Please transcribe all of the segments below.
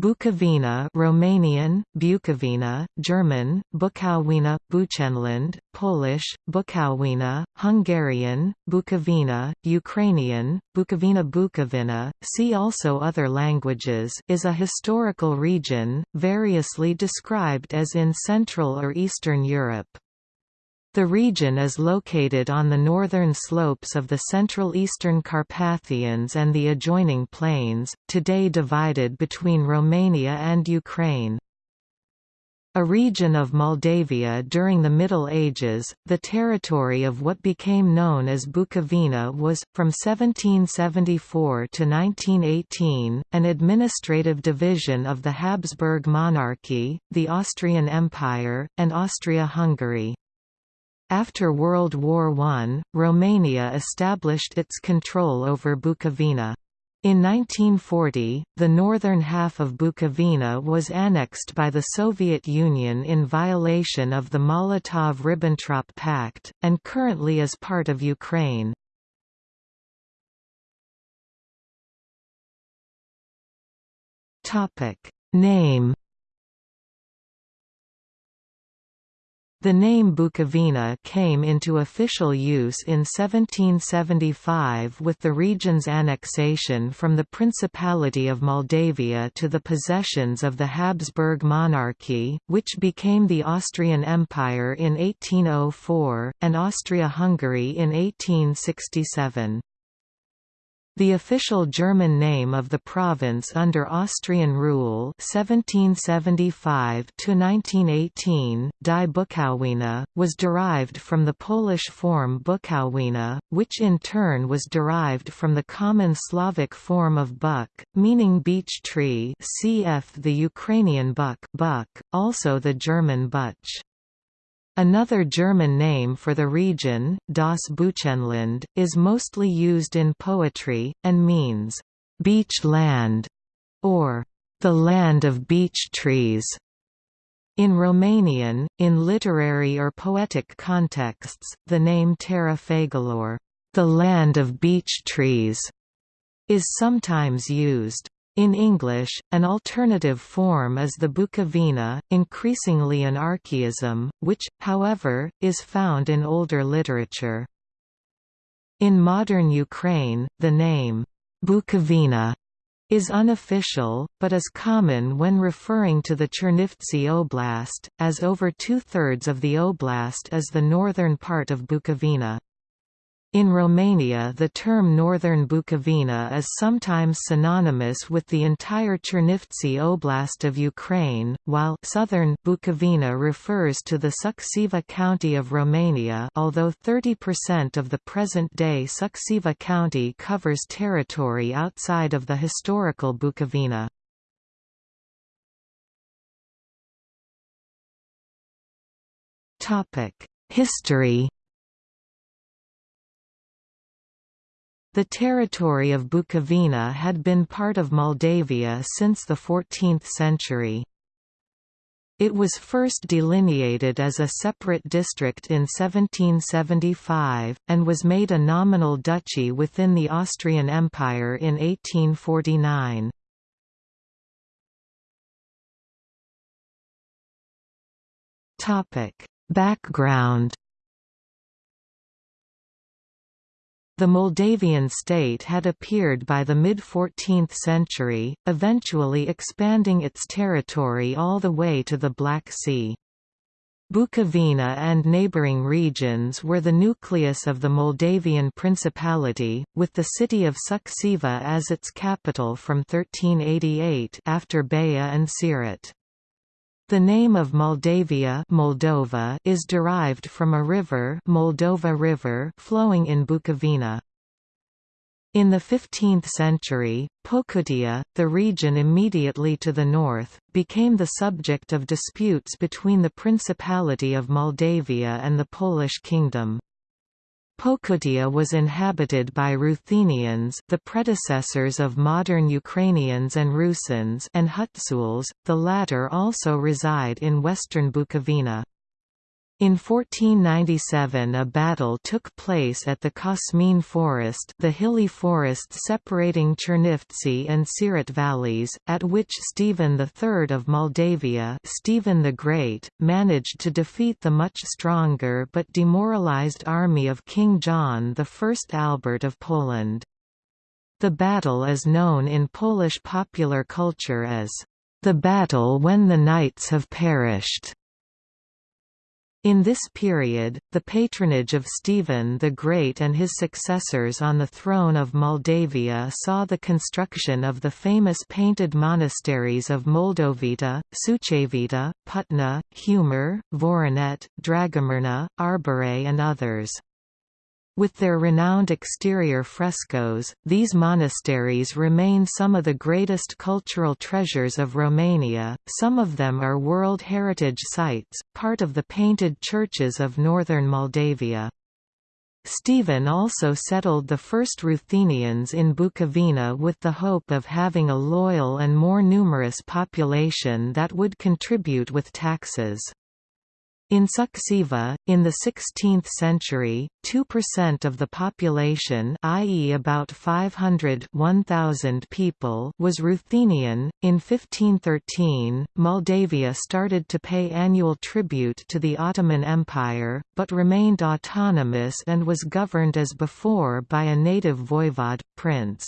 Bukovina Romanian, Bukovina, German, Bukowina, Buchenland, Polish, Bukowina, Hungarian, Bukovina, Ukrainian, Bukovina Bukovina, see also other languages is a historical region, variously described as in Central or Eastern Europe. The region is located on the northern slopes of the Central Eastern Carpathians and the adjoining plains, today divided between Romania and Ukraine. A region of Moldavia during the Middle Ages, the territory of what became known as Bukovina was, from 1774 to 1918, an administrative division of the Habsburg monarchy, the Austrian Empire, and Austria-Hungary. After World War I, Romania established its control over Bukovina. In 1940, the northern half of Bukovina was annexed by the Soviet Union in violation of the Molotov–Ribbentrop Pact, and currently is part of Ukraine. Name The name Bukovina came into official use in 1775 with the region's annexation from the Principality of Moldavia to the possessions of the Habsburg monarchy, which became the Austrian Empire in 1804, and Austria-Hungary in 1867. The official German name of the province under Austrian rule 1775 Die Bukowina, was derived from the Polish form Bukowina, which in turn was derived from the common Slavic form of buk, meaning beech tree cf. the Ukrainian buk, buk also the German butch. Another German name for the region, Das Buchenland, is mostly used in poetry, and means, "...beech land", or "...the land of beech trees". In Romanian, in literary or poetic contexts, the name Țara Fagilor, "...the land of beech trees", is sometimes used. In English, an alternative form is the Bukovina, increasingly an archaism, which, however, is found in older literature. In modern Ukraine, the name, Bukovina, is unofficial, but is common when referring to the Chernivtsi Oblast, as over two-thirds of the oblast is the northern part of Bukovina. In Romania the term Northern Bukovina is sometimes synonymous with the entire Chernivtsi Oblast of Ukraine, while Southern Bukovina refers to the Suceava county of Romania although 30% of the present-day Suceava county covers territory outside of the historical Bukovina. History The territory of Bukovina had been part of Moldavia since the 14th century. It was first delineated as a separate district in 1775, and was made a nominal duchy within the Austrian Empire in 1849. Background The Moldavian state had appeared by the mid-14th century, eventually expanding its territory all the way to the Black Sea. Bukovina and neighbouring regions were the nucleus of the Moldavian Principality, with the city of Suceava as its capital from 1388 after Baia and Siret. The name of Moldavia Moldova is derived from a river, Moldova River flowing in Bukovina. In the 15th century, Pocutia, the region immediately to the north, became the subject of disputes between the Principality of Moldavia and the Polish Kingdom. Pocutia was inhabited by Ruthenians the predecessors of modern Ukrainians and Rusins and Hutsuls, the latter also reside in western Bukovina. In 1497 a battle took place at the Kosmin forest the hilly forest separating Chernivtsi and Siret valleys, at which Stephen III of Moldavia Stephen the Great, managed to defeat the much stronger but demoralized army of King John I Albert of Poland. The battle is known in Polish popular culture as, "...the battle when the knights have perished." In this period, the patronage of Stephen the Great and his successors on the throne of Moldavia saw the construction of the famous painted monasteries of Moldovita, Sucevita, Putna, Humor, Voronet, Dragomirna, Arbore and others. With their renowned exterior frescoes, these monasteries remain some of the greatest cultural treasures of Romania, some of them are World Heritage Sites, part of the painted churches of northern Moldavia. Stephen also settled the first Ruthenians in Bukovina with the hope of having a loyal and more numerous population that would contribute with taxes. In Suceava, in the 16th century, 2% of the population i.e. about 500 1,000 people was Ruthenian. In 1513, Moldavia started to pay annual tribute to the Ottoman Empire, but remained autonomous and was governed as before by a native voivod, prince.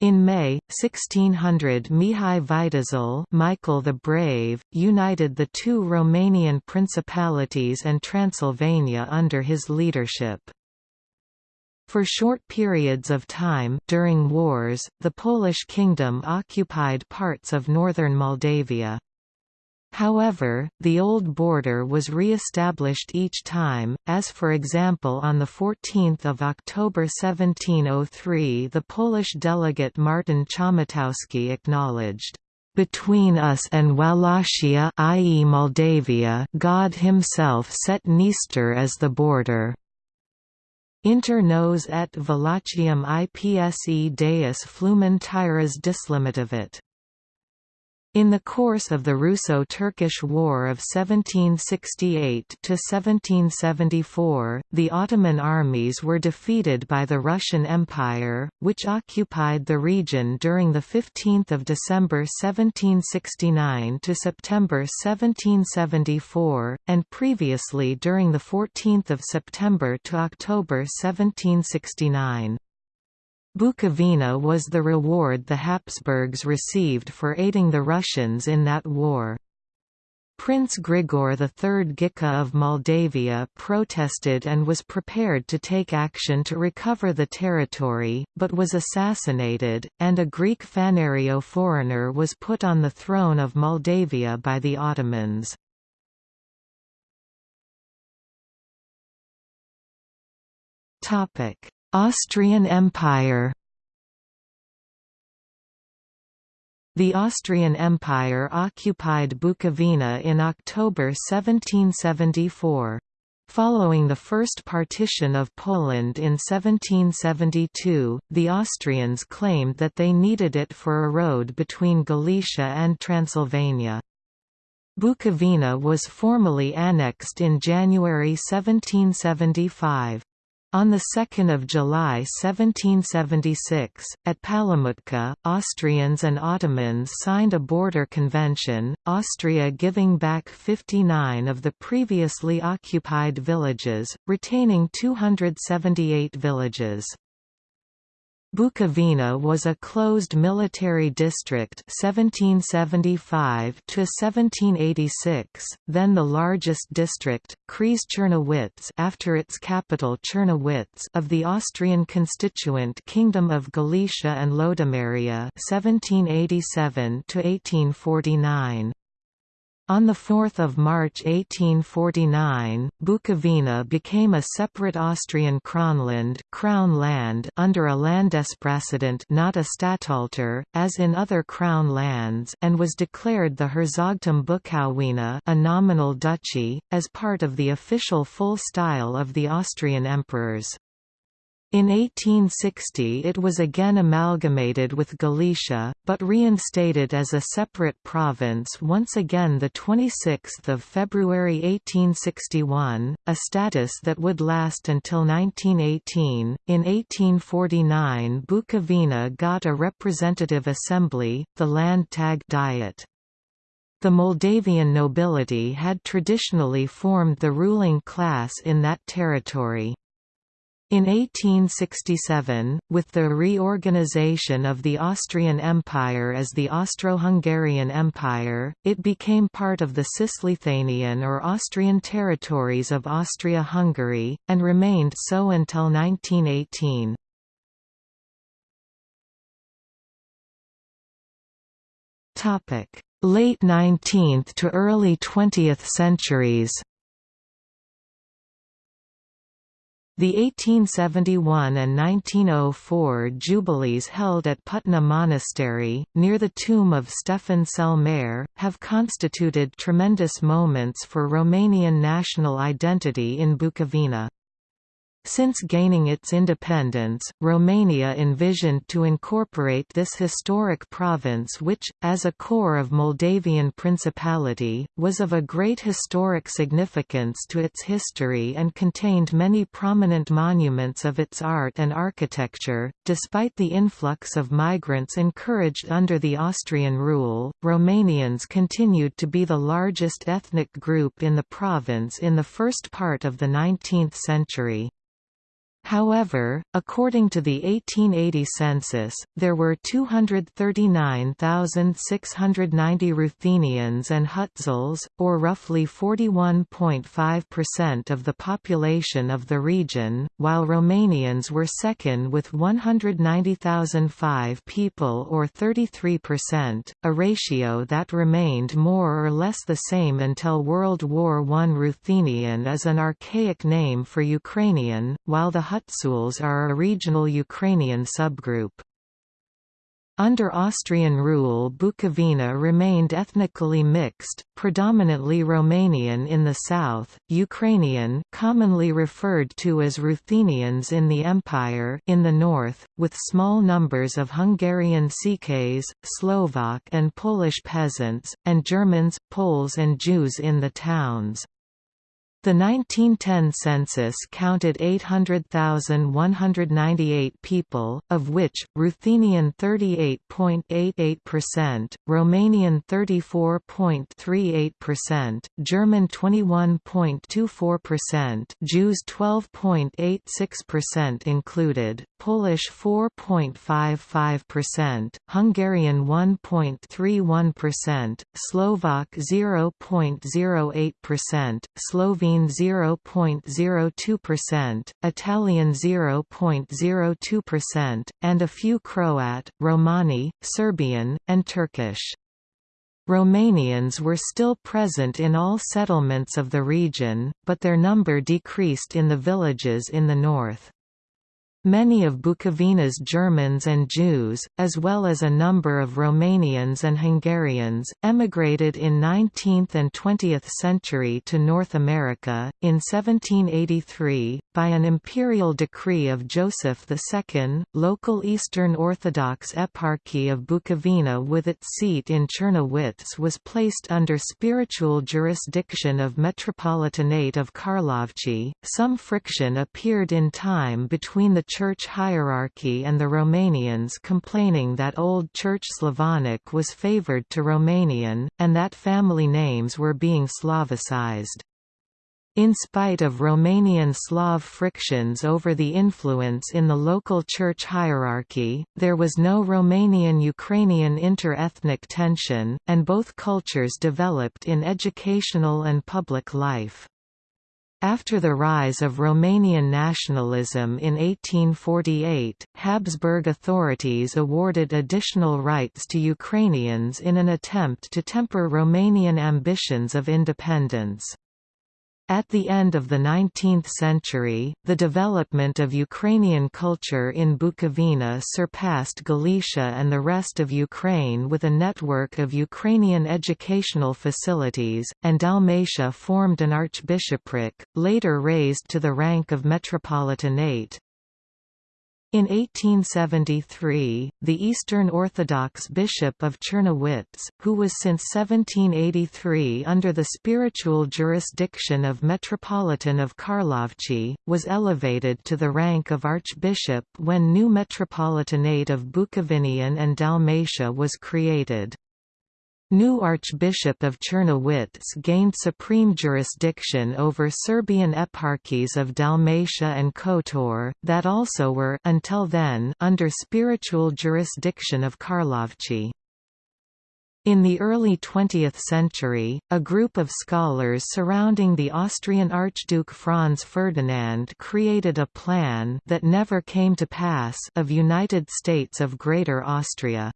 In May, 1600 Mihai Viteazul Michael the Brave, united the two Romanian principalities and Transylvania under his leadership. For short periods of time during wars, the Polish kingdom occupied parts of northern Moldavia. However, the old border was re-established each time, as for example on 14 October 1703 the Polish delegate Martin Chomutowski acknowledged, "...between us and Wallachia i.e. Moldavia God himself set Dniester as the border." Inter nos et Wallachium ipse deus flumen tyras dislimitavit. In the course of the Russo-Turkish War of 1768–1774, the Ottoman armies were defeated by the Russian Empire, which occupied the region during 15 December 1769 to September 1774, and previously during 14 September to October 1769. Bukovina was the reward the Habsburgs received for aiding the Russians in that war. Prince Grigore III Ghica of Moldavia protested and was prepared to take action to recover the territory, but was assassinated, and a Greek Phanariote foreigner was put on the throne of Moldavia by the Ottomans. Austrian Empire The Austrian Empire occupied Bukovina in October 1774. Following the first partition of Poland in 1772, the Austrians claimed that they needed it for a road between Galicia and Transylvania. Bukovina was formally annexed in January 1775. On 2 July 1776, at Palamutka, Austrians and Ottomans signed a border convention, Austria giving back 59 of the previously occupied villages, retaining 278 villages. Bukovina was a closed military district 1775 to 1786, then the largest district, Czernowitz after its capital Czernowitz of the Austrian constituent Kingdom of Galicia and Lodomeria 1787 to 1849. On 4 March 1849, Bukovina became a separate Austrian Kronland crown land under a Landespräsident not a Statthalter, as in other crown lands and was declared the Herzogtum Bukowina a nominal duchy, as part of the official full style of the Austrian emperors. In 1860 it was again amalgamated with Galicia, but reinstated as a separate province once again 26 February 1861, a status that would last until 1918. In 1849 Bukovina got a representative assembly, the Landtag Diet. The Moldavian nobility had traditionally formed the ruling class in that territory. In 1867, with the reorganization of the Austrian Empire as the Austro-Hungarian Empire, it became part of the Cisleithanian or Austrian territories of Austria-Hungary, and remained so until 1918. Late 19th to early 20th centuries The 1871 and 1904 jubilees held at Putna Monastery, near the tomb of Stefan cel Mare, have constituted tremendous moments for Romanian national identity in Bukovina. Since gaining its independence, Romania envisioned to incorporate this historic province which, as a core of Moldavian Principality, was of a great historic significance to its history and contained many prominent monuments of its art and architecture. Despite the influx of migrants encouraged under the Austrian rule, Romanians continued to be the largest ethnic group in the province in the first part of the 19th century. However, according to the 1880 census, there were 239,690 Ruthenians and Hutsuls, or roughly 41.5% of the population of the region, while Romanians were second with 190,005 people or 33%, a ratio that remained more or less the same until World War I. Ruthenian is an archaic name for Ukrainian, while the Hutsuls are a regional Ukrainian subgroup. Under Austrian rule Bukovina remained ethnically mixed, predominantly Romanian in the south, Ukrainian commonly referred to as Ruthenians in the Empire in the north, with small numbers of Hungarian Székelys, Slovak and Polish peasants, and Germans, Poles and Jews in the towns. The 1910 census counted 800,198 people, of which, Ruthenian 38.88%, Romanian 34.38%, German 21.24%, Jews 12.86% included, Polish 4.55%, Hungarian 1.31%, Slovak 0.08%, Slovene Slovene 0.02%, Italian 0.02%, and a few Croat, Romani, Serbian, and Turkish. Romanians were still present in all settlements of the region, but their number decreased in the villages in the north. Many of Bukovina's Germans and Jews, as well as a number of Romanians and Hungarians, emigrated in 19th and 20th century to North America. In 1783, by an imperial decree of Joseph II, local Eastern Orthodox Eparchy of Bukovina with its seat in Czernowitz was placed under spiritual jurisdiction of Metropolitanate of Karlovci. Some friction appeared in time between the church hierarchy and the Romanians complaining that Old Church Slavonic was favored to Romanian, and that family names were being Slavicized. In spite of Romanian Slav frictions over the influence in the local church hierarchy, there was no Romanian-Ukrainian inter-ethnic tension, and both cultures developed in educational and public life. After the rise of Romanian nationalism in 1848, Habsburg authorities awarded additional rights to Ukrainians in an attempt to temper Romanian ambitions of independence. At the end of the 19th century, the development of Ukrainian culture in Bukovina surpassed Galicia and the rest of Ukraine with a network of Ukrainian educational facilities, and Dalmatia formed an archbishopric, later raised to the rank of metropolitanate. In 1873, the Eastern Orthodox Bishop of Czernowitz, who was since 1783 under the spiritual jurisdiction of Metropolitan of Karlovci, was elevated to the rank of Archbishop when new Metropolitanate of Bukovinian and Dalmatia was created. New Archbishop of Czernowitz gained supreme jurisdiction over Serbian eparchies of Dalmatia and Kotor, that also were until then under spiritual jurisdiction of Karlovci. In the early 20th century, a group of scholars surrounding the Austrian Archduke Franz Ferdinand created a plan that never came to pass of United States of Greater Austria.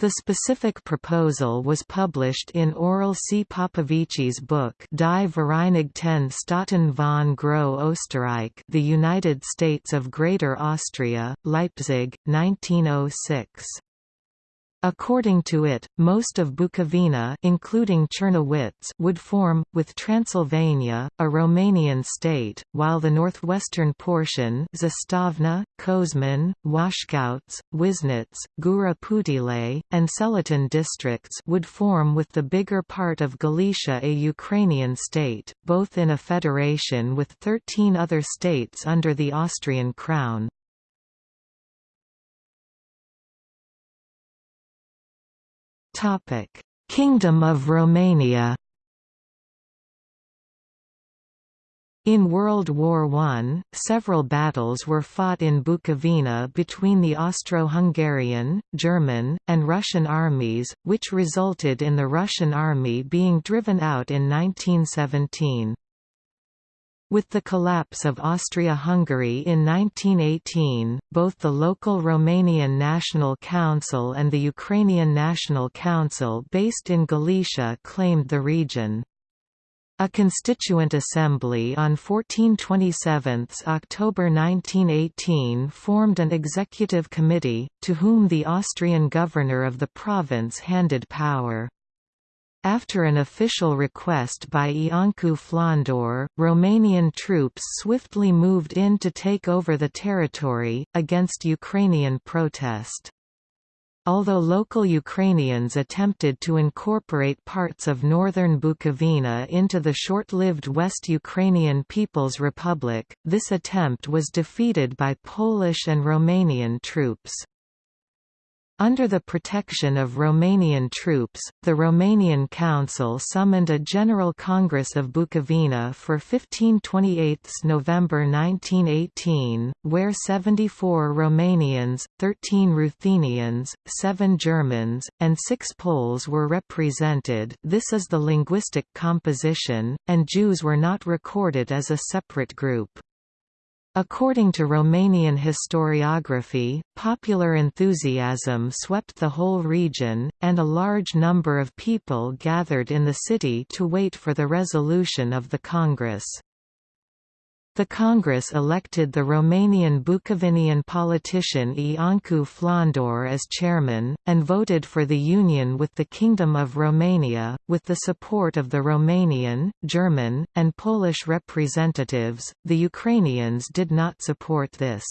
The specific proposal was published in Aurel C. Popovici's book Die Vereinigten Staaten von Groß Österreich The United States of Greater Austria, Leipzig, 1906. According to it, most of Bukovina including Czernowitz would form, with Transylvania, a Romanian state, while the northwestern portion Zastavna, Kozman, Washkauts, Wisnitz, Gura Putile, and Seletin districts would form with the bigger part of Galicia a Ukrainian state, both in a federation with 13 other states under the Austrian crown. Kingdom of Romania In World War I, several battles were fought in Bukovina between the Austro-Hungarian, German, and Russian armies, which resulted in the Russian army being driven out in 1917. With the collapse of Austria-Hungary in 1918, both the local Romanian National Council and the Ukrainian National Council based in Galicia claimed the region. A Constituent Assembly on 1427 October 1918 formed an executive committee, to whom the Austrian governor of the province handed power. After an official request by Iancu Flondor, Romanian troops swiftly moved in to take over the territory, against Ukrainian protest. Although local Ukrainians attempted to incorporate parts of northern Bukovina into the short-lived West Ukrainian People's Republic, this attempt was defeated by Polish and Romanian troops. Under the protection of Romanian troops, the Romanian Council summoned a General Congress of Bukovina for 15/28 November 1918, where 74 Romanians, 13 Ruthenians, 7 Germans, and 6 Poles were represented this is the linguistic composition, and Jews were not recorded as a separate group. According to Romanian historiography, popular enthusiasm swept the whole region, and a large number of people gathered in the city to wait for the resolution of the Congress. The Congress elected the Romanian Bukovinian politician Iancu Flondor as chairman, and voted for the union with the Kingdom of Romania, with the support of the Romanian, German, and Polish representatives. The Ukrainians did not support this.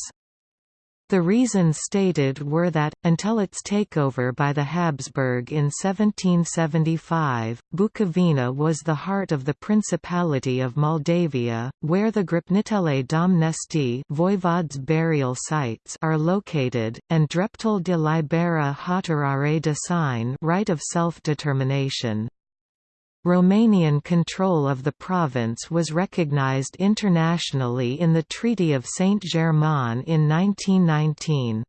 The reasons stated were that, until its takeover by the Habsburg in 1775, Bukovina was the heart of the Principality of Moldavia, where the Gropnițele Domnești voivodes' burial sites are located, and Dreptul de Libera Hotărâre de Sine right of self-determination. Romanian control of the province was recognized internationally in the Treaty of Saint-Germain in 1919.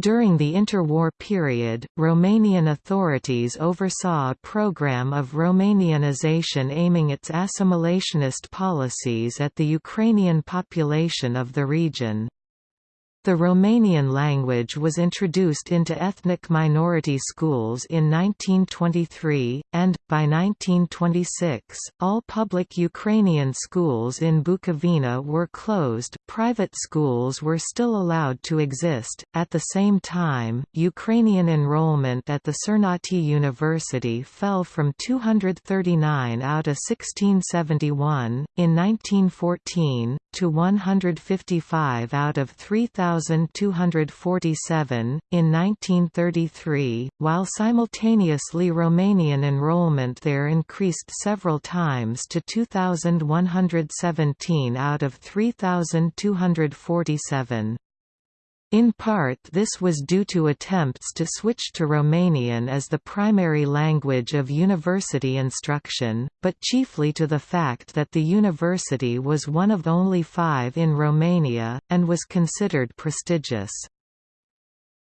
During the interwar period, Romanian authorities oversaw a program of Romanianization aiming its assimilationist policies at the Ukrainian population of the region. The Romanian language was introduced into ethnic minority schools in 1923, and, by 1926, all public Ukrainian schools in Bukovina were closed, private schools were still allowed to exist. At the same time, Ukrainian enrollment at the Cernăuți University fell from 239 out of 1671, in 1914, to 155 out of 3,247, in 1933, while simultaneously Romanian enrollment there increased several times to 2,117 out of 3,247. In part this was due to attempts to switch to Romanian as the primary language of university instruction, but chiefly to the fact that the university was one of only five in Romania, and was considered prestigious.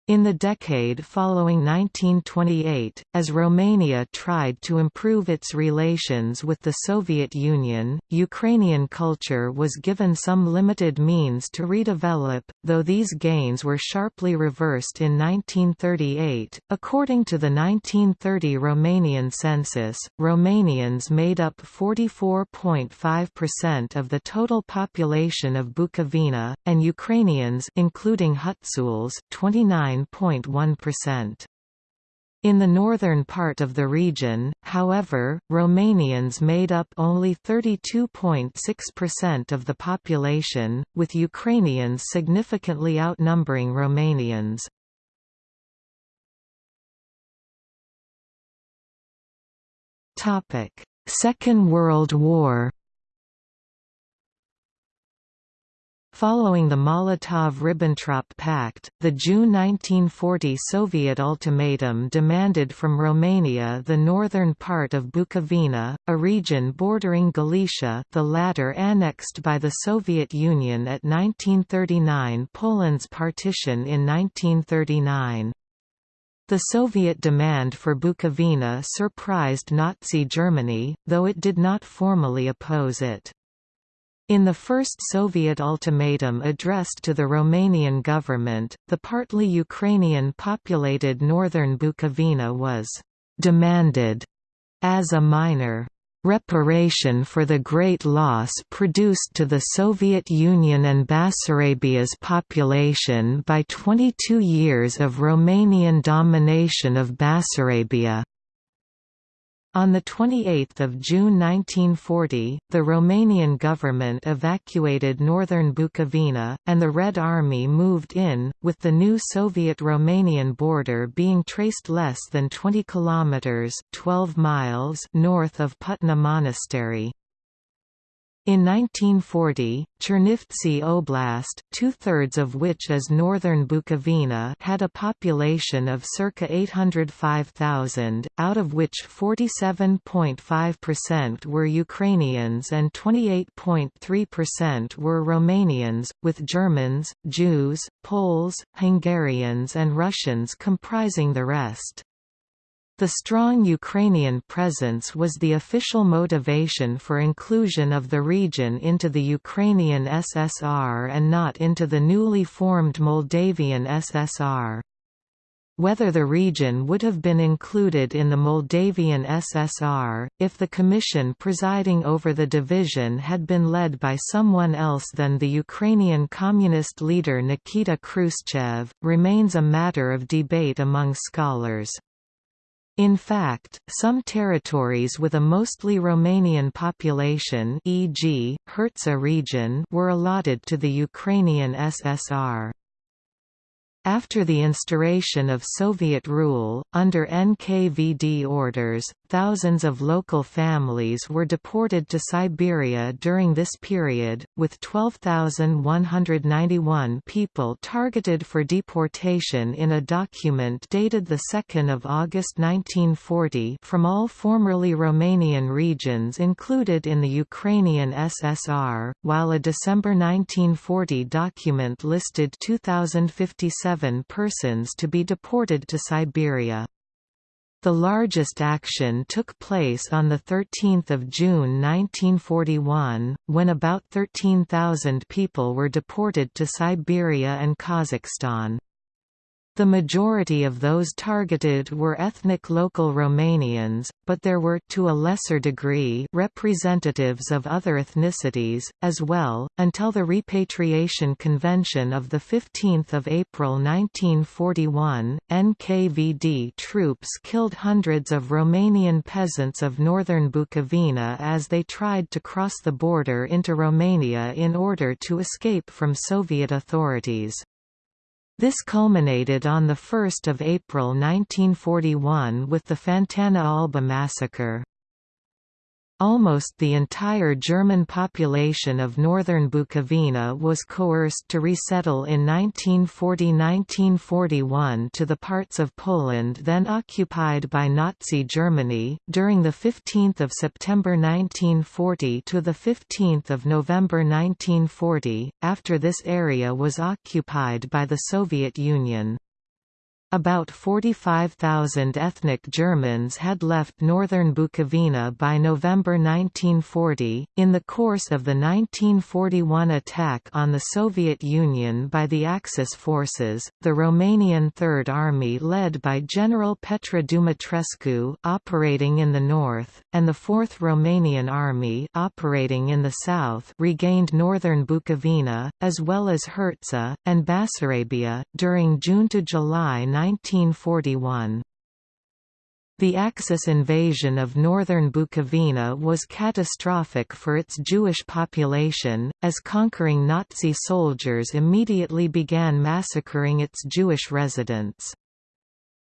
In the decade following 1928, as Romania tried to improve its relations with the Soviet Union, Ukrainian culture was given some limited means to redevelop, though these gains were sharply reversed in 1938. According to the 1930 Romanian census, Romanians made up 44.5% of the total population of Bukovina, and Ukrainians including Hutsuls 29 9.1%. In the northern part of the region, however, Romanians made up only 32.6% of the population, with Ukrainians significantly outnumbering Romanians. Second World War Following the Molotov–Ribbentrop Pact, the June 1940 Soviet ultimatum demanded from Romania the northern part of Bukovina, a region bordering Galicia the latter annexed by the Soviet Union at 1939 Poland's partition in 1939. The Soviet demand for Bukovina surprised Nazi Germany, though it did not formally oppose it. In the first Soviet ultimatum addressed to the Romanian government, the partly Ukrainian-populated northern Bukovina was «demanded» as a minor reparation for the great loss produced to the Soviet Union and Bessarabia's population by 22 years of Romanian domination of Bessarabia. On 28 June 1940, the Romanian government evacuated northern Bukovina, and the Red Army moved in, with the new Soviet-Romanian border being traced less than 20 kilometers (12 miles) north of Putna Monastery. In 1940, Chernivtsi Oblast, two-thirds of which is northern Bukovina had a population of circa 805,000, out of which 47.5% were Ukrainians and 28.3% were Romanians, with Germans, Jews, Poles, Hungarians and Russians comprising the rest. The strong Ukrainian presence was the official motivation for inclusion of the region into the Ukrainian SSR and not into the newly formed Moldavian SSR. Whether the region would have been included in the Moldavian SSR, if the commission presiding over the division had been led by someone else than the Ukrainian communist leader Nikita Khrushchev, remains a matter of debate among scholars. In fact, some territories with a mostly Romanian population e.g., Hertsa region were allotted to the Ukrainian SSR. After the instauration of Soviet rule, under NKVD orders, thousands of local families were deported to Siberia during this period, with 12,191 people targeted for deportation in a document dated 2 August 1940 from all formerly Romanian regions included in the Ukrainian SSR, while a December 1940 document listed 2,057 persons to be deported to Siberia. The largest action took place on 13 June 1941, when about 13,000 people were deported to Siberia and Kazakhstan. The majority of those targeted were ethnic local Romanians, but there were to a lesser degree representatives of other ethnicities, as well, until the Repatriation Convention of 15 April 1941, NKVD troops killed hundreds of Romanian peasants of northern Bukovina as they tried to cross the border into Romania in order to escape from Soviet authorities. This culminated on 1 April 1941 with the Fantana Alba massacre. Almost the entire German population of northern Bukovina was coerced to resettle in 1940–1941 to the parts of Poland then occupied by Nazi Germany. During the 15th of September 1940 to the 15th of November 1940, after this area was occupied by the Soviet Union. About 45,000 ethnic Germans had left northern Bukovina by November 1940. In the course of the 1941 attack on the Soviet Union by the Axis forces, the Romanian Third Army led by General Petre Dumitrescu operating in the north, and the Fourth Romanian Army operating in the south regained northern Bukovina, as well as Herzegovina, and Bessarabia, during June to July 1941. The Axis invasion of northern Bukovina was catastrophic for its Jewish population, as conquering Nazi soldiers immediately began massacring its Jewish residents.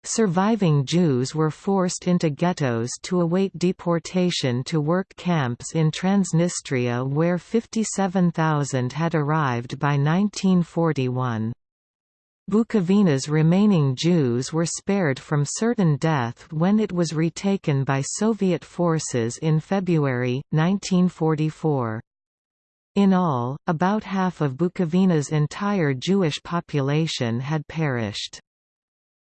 Surviving Jews were forced into ghettos to await deportation to work camps in Transnistria where 57,000 had arrived by 1941. Bukovina's remaining Jews were spared from certain death when it was retaken by Soviet forces in February, 1944. In all, about half of Bukovina's entire Jewish population had perished.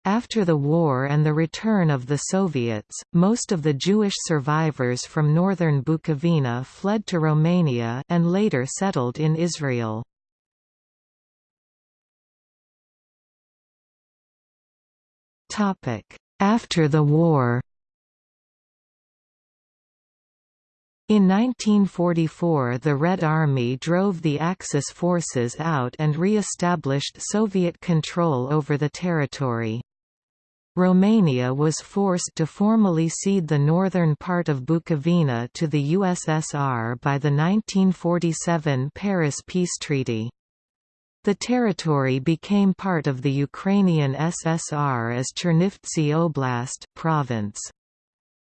After the war and the return of the Soviets, most of the Jewish survivors from northern Bukovina fled to Romania and later settled in Israel. After the war In 1944 the Red Army drove the Axis forces out and re-established Soviet control over the territory. Romania was forced to formally cede the northern part of Bukovina to the USSR by the 1947 Paris Peace Treaty. The territory became part of the Ukrainian SSR as Chernivtsi Oblast province.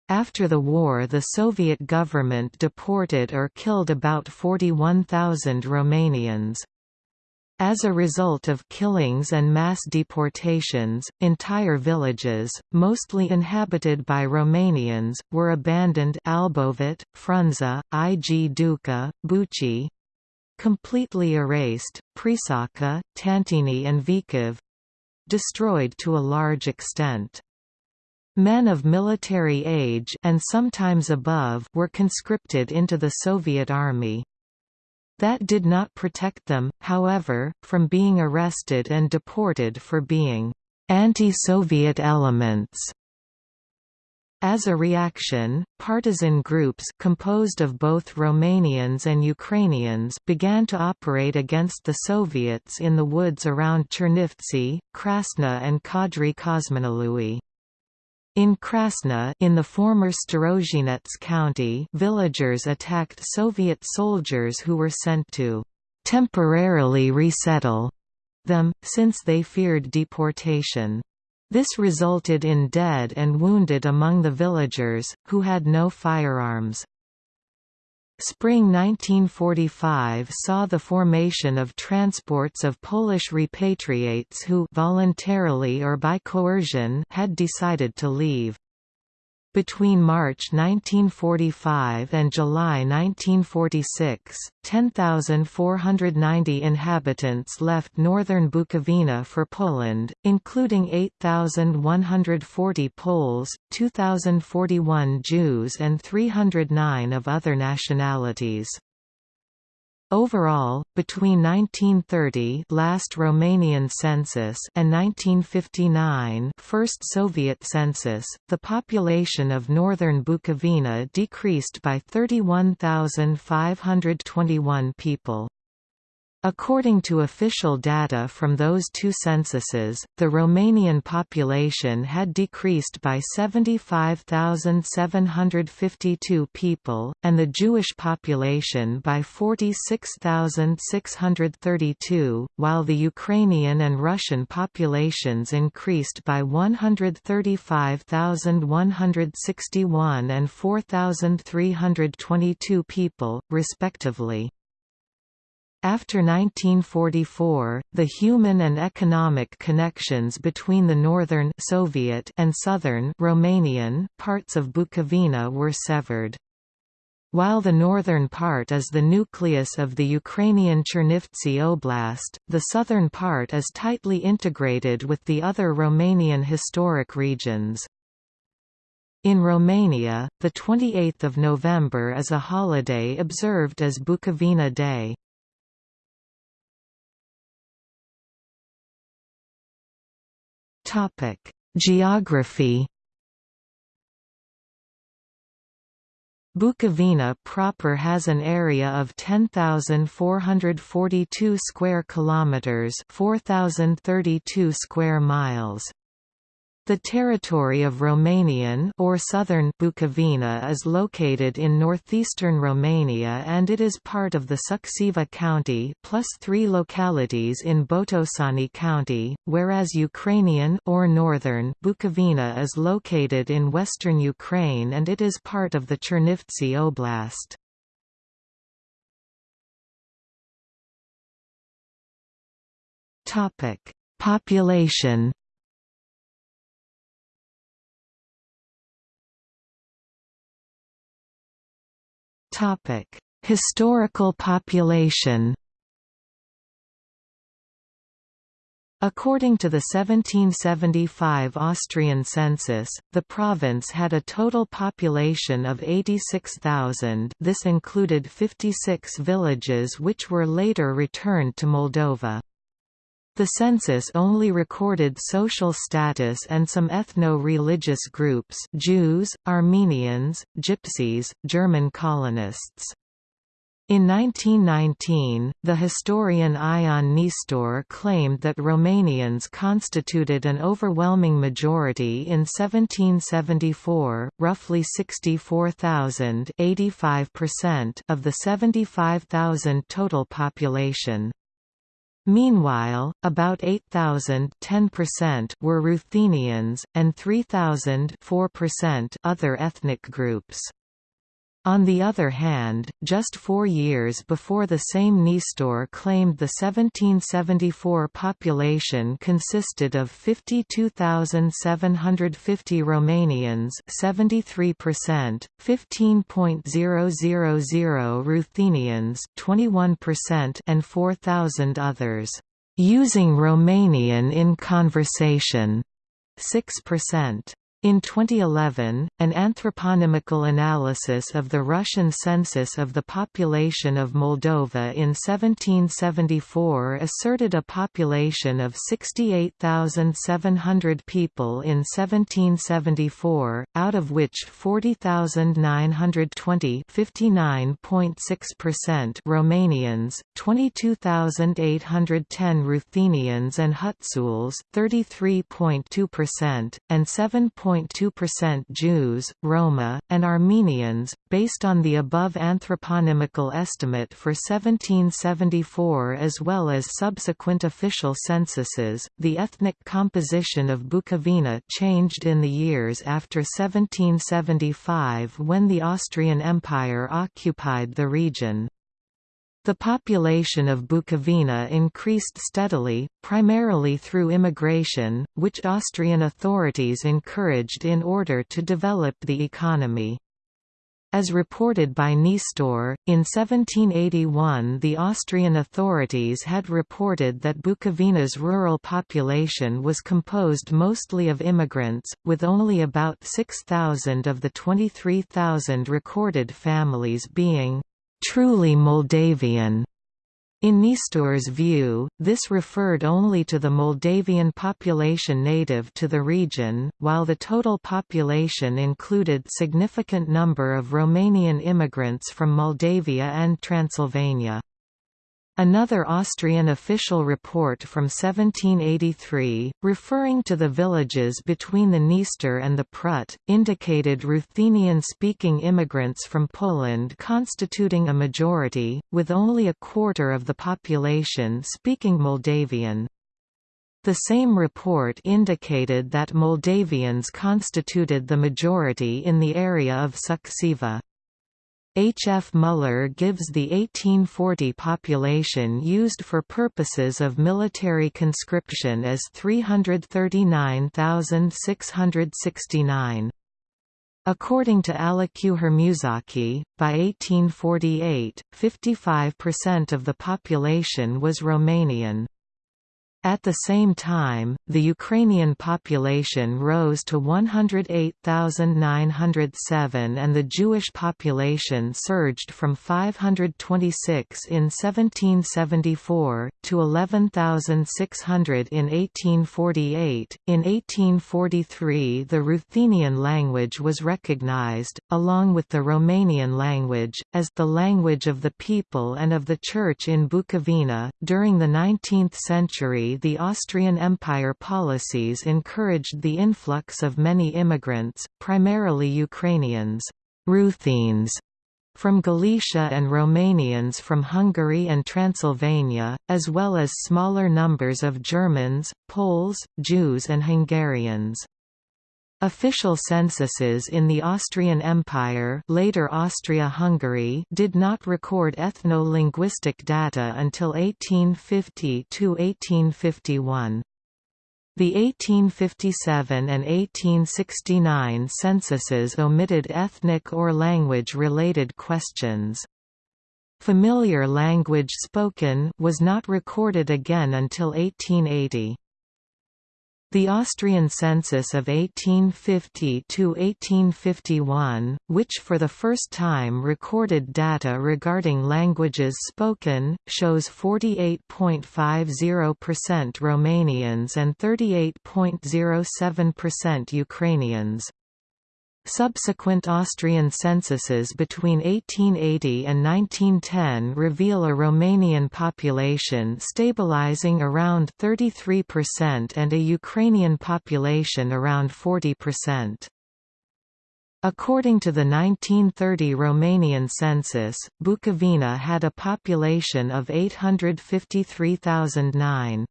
After the war the Soviet government deported or killed about 41,000 Romanians. As a result of killings and mass deportations, entire villages, mostly inhabited by Romanians, were abandoned Albovit, Frunza, Ig Duca, completely erased, Prisaka, Tantini and Vikov destroyed to a large extent. Men of military age and sometimes above were conscripted into the Soviet army. That did not protect them, however, from being arrested and deported for being anti-Soviet elements. As a reaction, partisan groups composed of both Romanians and Ukrainians began to operate against the Soviets in the woods around Chernivtsi, Krasna and Codrii Cosminului. In Krasna in the former Starozhinets county villagers attacked Soviet soldiers who were sent to «temporarily resettle» them, since they feared deportation. This resulted in dead and wounded among the villagers, who had no firearms. Spring 1945 saw the formation of transports of Polish repatriates who voluntarily or by coercion had decided to leave. Between March 1945 and July 1946, 10,490 inhabitants left northern Bukovina for Poland, including 8,140 Poles, 2,041 Jews and 309 of other nationalities. Overall, between 1930 last Romanian census and 1959 first Soviet census, the population of northern Bukovina decreased by 31,521 people. According to official data from those two censuses, the Romanian population had decreased by 75,752 people, and the Jewish population by 46,632, while the Ukrainian and Russian populations increased by 135,161 and 4,322 people, respectively. After 1944, the human and economic connections between the northern Soviet and southern Romanian parts of Bukovina were severed. While the northern part is the nucleus of the Ukrainian Chernivtsi Oblast, the southern part is tightly integrated with the other Romanian historic regions. In Romania, the 28th of November is a holiday observed as Bukovina Day. Topic: Geography. Bukovina proper has an area of 10,442 square kilometers, 4,032 square miles. The territory of Romanian or southern Bukovina is located in northeastern Romania and it is part of the Suceava County plus three localities in Botoșani County, whereas Ukrainian or northern Bukovina is located in western Ukraine and it is part of the Chernivtsi Oblast. Population Topic: Historical population. According to the 1775 Austrian census, the province had a total population of 86,000 this included 56 villages which were later returned to Moldova. The census only recorded social status and some ethno-religious groups Jews, Armenians, Gypsies, German colonists. In 1919, the historian Ion Nistor claimed that Romanians constituted an overwhelming majority in 1774, roughly 64,000 of the 75,000 total population. Meanwhile, about 8,000 were Ruthenians, and 3,000 other ethnic groups. On the other hand, just four years before the same Nistor claimed the 1774 population consisted of 52,750 Romanians 73%, 15.000 Ruthenians 21% and 4,000 others. Using Romanian in conversation 6%. In 2011, an anthroponymical analysis of the Russian census of the population of Moldova in 1774 asserted a population of 68,700 people in 1774, out of which 40,920 Romanians, 22,810 Ruthenians and Hutsuls 33.2%, and 7. 2.2% Jews, Roma, and Armenians, based on the above anthroponymical estimate for 1774 as well as subsequent official censuses. The ethnic composition of Bukovina changed in the years after 1775 when the Austrian Empire occupied the region. The population of Bukovina increased steadily, primarily through immigration, which Austrian authorities encouraged in order to develop the economy. As reported by Nistor, in 1781 the Austrian authorities had reported that Bukovina's rural population was composed mostly of immigrants, with only about 6,000 of the 23,000 recorded families being truly Moldavian. In Nistor's view, this referred only to the Moldavian population native to the region, while the total population included significant number of Romanian immigrants from Moldavia and Transylvania. Another Austrian official report from 1783, referring to the villages between the Dniester and the Prut, indicated Ruthenian-speaking immigrants from Poland constituting a majority, with only a quarter of the population speaking Moldavian. The same report indicated that Moldavians constituted the majority in the area of Suceava. H. F. Muller gives the 1840 population used for purposes of military conscription as 339,669. According to Aleksander Hermuzaki, by 1848, 55% of the population was Romanian. At the same time, the Ukrainian population rose to 108,907 and the Jewish population surged from 526 in 1774, to 11,600 in 1848. In 1843 the Ruthenian language was recognized, along with the Romanian language, as the language of the people and of the Church in Bukovina. During the 19th century the Austrian Empire policies encouraged the influx of many immigrants, primarily Ukrainians Ruthenes, from Galicia and Romanians from Hungary and Transylvania, as well as smaller numbers of Germans, Poles, Jews and Hungarians. Official censuses in the Austrian Empire later Austria-Hungary did not record ethno-linguistic data until 1850–1851. The 1857 and 1869 censuses omitted ethnic or language-related questions. Familiar language spoken was not recorded again until 1880. The Austrian census of 1850–1851, which for the first time recorded data regarding languages spoken, shows 48.50% Romanians and 38.07% Ukrainians. Subsequent Austrian censuses between 1880 and 1910 reveal a Romanian population stabilizing around 33% and a Ukrainian population around 40%. According to the 1930 Romanian census, Bukovina had a population of 853,009.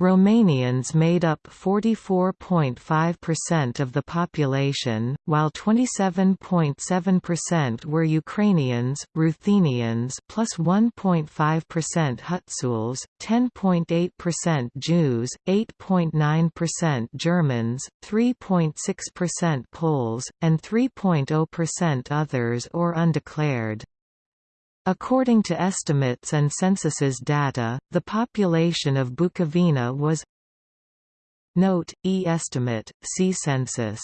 Romanians made up 44.5% of the population, while 27.7% were Ukrainians, Ruthenians plus 1.5% Hutsuls, 10.8% Jews, 8.9% Germans, 3.6% Poles, and 3.0% others or undeclared. According to estimates and censuses data, the population of Bukovina was Note, e estimate, see census.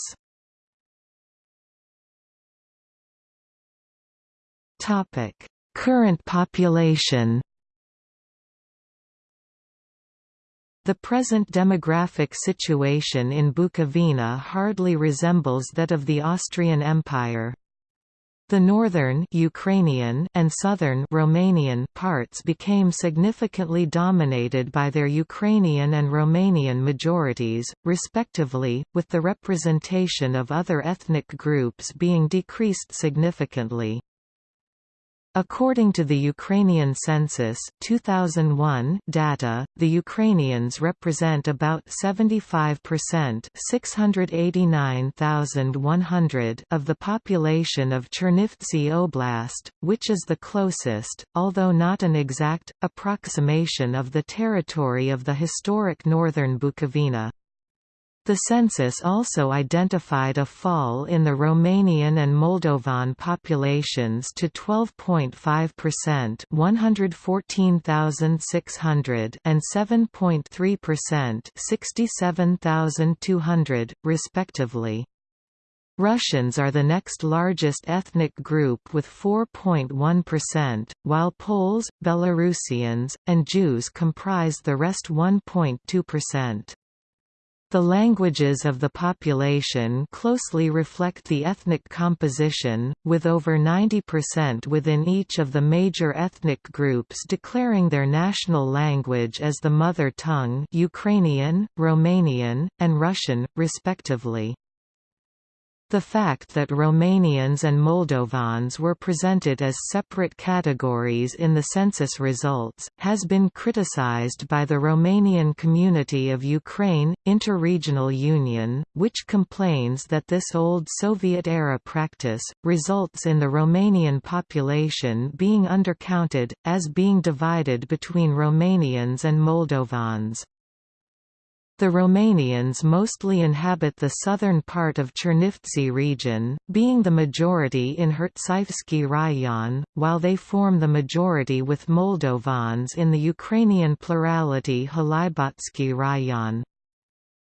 Topic: Current population The present demographic situation in Bukovina hardly resembles that of the Austrian Empire. The northern Ukrainian and southern Romanian parts became significantly dominated by their Ukrainian and Romanian majorities, respectively, with the representation of other ethnic groups being decreased significantly. According to the Ukrainian census 2001 data, the Ukrainians represent about 75% 689,100 of the population of Chernivtsi Oblast, which is the closest, although not an exact, approximation of the territory of the historic northern Bukovina. The census also identified a fall in the Romanian and Moldovan populations to 12.5% 114,600 and 7.3% 67,200, respectively. Russians are the next largest ethnic group with 4.1%, while Poles, Belarusians, and Jews comprise the rest 1.2%. The languages of the population closely reflect the ethnic composition, with over 90% within each of the major ethnic groups declaring their national language as the mother tongue Ukrainian, Romanian, and Russian, respectively. The fact that Romanians and Moldovans were presented as separate categories in the census results, has been criticized by the Romanian Community of Ukraine, Interregional Union, which complains that this old Soviet-era practice, results in the Romanian population being undercounted, as being divided between Romanians and Moldovans. The Romanians mostly inhabit the southern part of Chernivtsi region, being the majority in Hertsaivsky Rayon, while they form the majority with Moldovans in the Ukrainian plurality Halibotsky Rayon.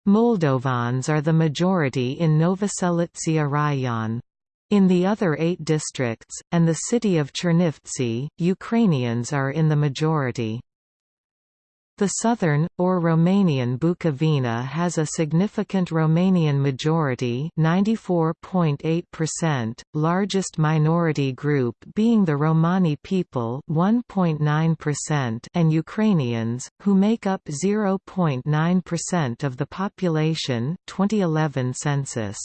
Moldovans are the majority in Novoselitsia Rayon. In the other eight districts, and the city of Chernivtsi, Ukrainians are in the majority. The southern, or Romanian Bukovina has a significant Romanian majority 94.8%, largest minority group being the Romani people 1.9% and Ukrainians, who make up 0.9% of the population 2011 census.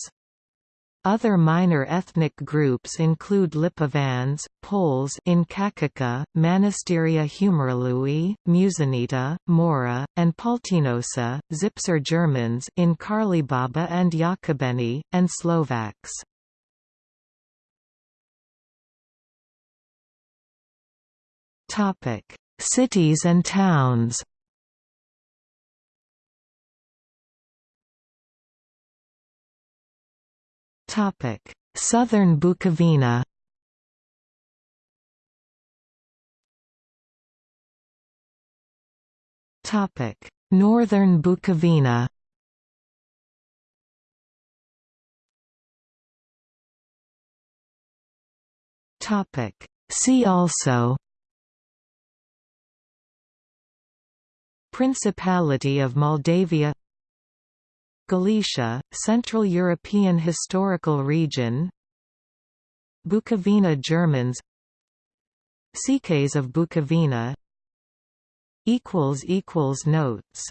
Other minor ethnic groups include Lipovans, Poles in Cacica, Mănăstirea Humorului, Muzinita, Moara, and Păltinoasa, Zipser Germans in Cârlibaba and Iacobeni, and Slovaks. Topic: Cities and towns Topic: Southern Bukovina. Topic: Northern Bukovina. Topic: See also. Principality of Moldavia Galicia, Central European Historical Region. Bukovina Germans. Székelys of Bukovina. Notes